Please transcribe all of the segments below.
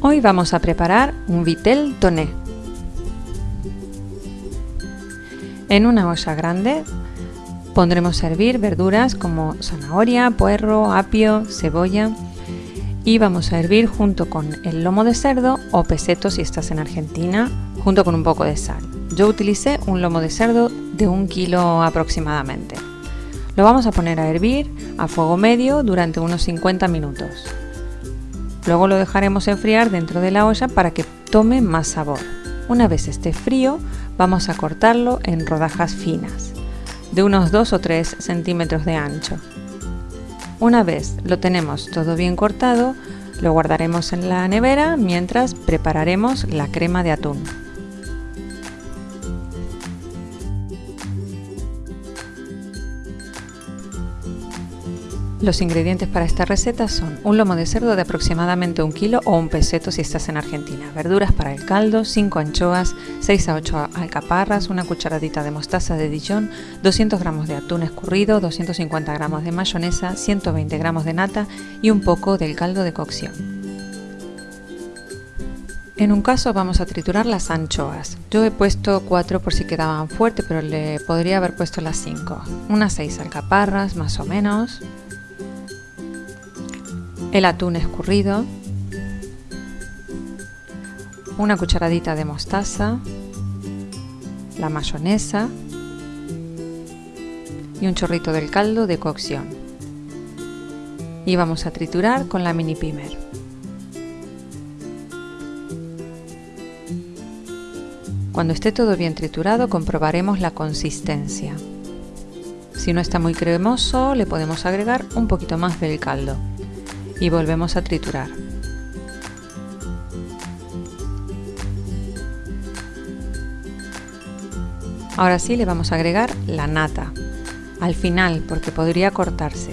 Hoy vamos a preparar un vitel toné. En una olla grande pondremos a hervir verduras como zanahoria, puerro, apio, cebolla y vamos a hervir junto con el lomo de cerdo o peseto si estás en Argentina, junto con un poco de sal. Yo utilicé un lomo de cerdo de un kilo aproximadamente. Lo vamos a poner a hervir a fuego medio durante unos 50 minutos. Luego lo dejaremos enfriar dentro de la olla para que tome más sabor. Una vez esté frío, vamos a cortarlo en rodajas finas, de unos 2 o 3 centímetros de ancho. Una vez lo tenemos todo bien cortado, lo guardaremos en la nevera mientras prepararemos la crema de atún. Los ingredientes para esta receta son un lomo de cerdo de aproximadamente un kilo o un peseto si estás en Argentina, verduras para el caldo, 5 anchoas, 6 a 8 alcaparras, una cucharadita de mostaza de Dijon, 200 gramos de atún escurrido, 250 gramos de mayonesa, 120 gramos de nata y un poco del caldo de cocción. En un caso vamos a triturar las anchoas. Yo he puesto 4 por si quedaban fuertes, pero le podría haber puesto las 5. Unas 6 alcaparras más o menos, el atún escurrido, una cucharadita de mostaza, la mayonesa y un chorrito del caldo de cocción. Y vamos a triturar con la mini pimer. Cuando esté todo bien triturado comprobaremos la consistencia. Si no está muy cremoso le podemos agregar un poquito más del caldo y volvemos a triturar. Ahora sí le vamos a agregar la nata, al final porque podría cortarse.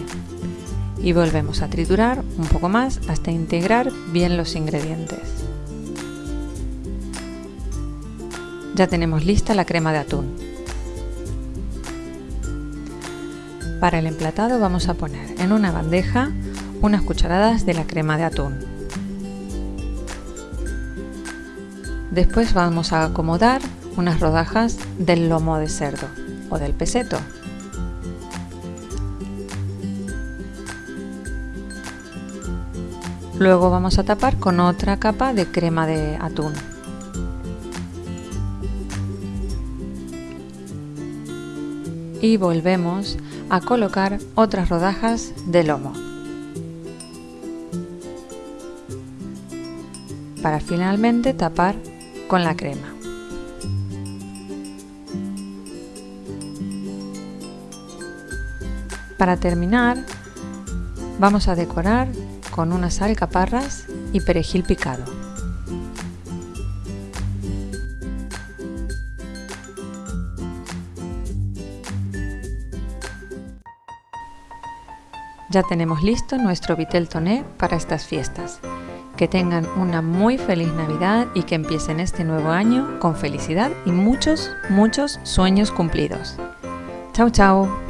Y volvemos a triturar un poco más hasta integrar bien los ingredientes. Ya tenemos lista la crema de atún. Para el emplatado vamos a poner en una bandeja unas cucharadas de la crema de atún. Después vamos a acomodar unas rodajas del lomo de cerdo o del peseto. Luego vamos a tapar con otra capa de crema de atún. Y volvemos a colocar otras rodajas de lomo. Para finalmente tapar con la crema. Para terminar, vamos a decorar con unas alcaparras y perejil picado. Ya tenemos listo nuestro vitel toné para estas fiestas. Que tengan una muy feliz Navidad y que empiecen este nuevo año con felicidad y muchos, muchos sueños cumplidos. Chao, chao.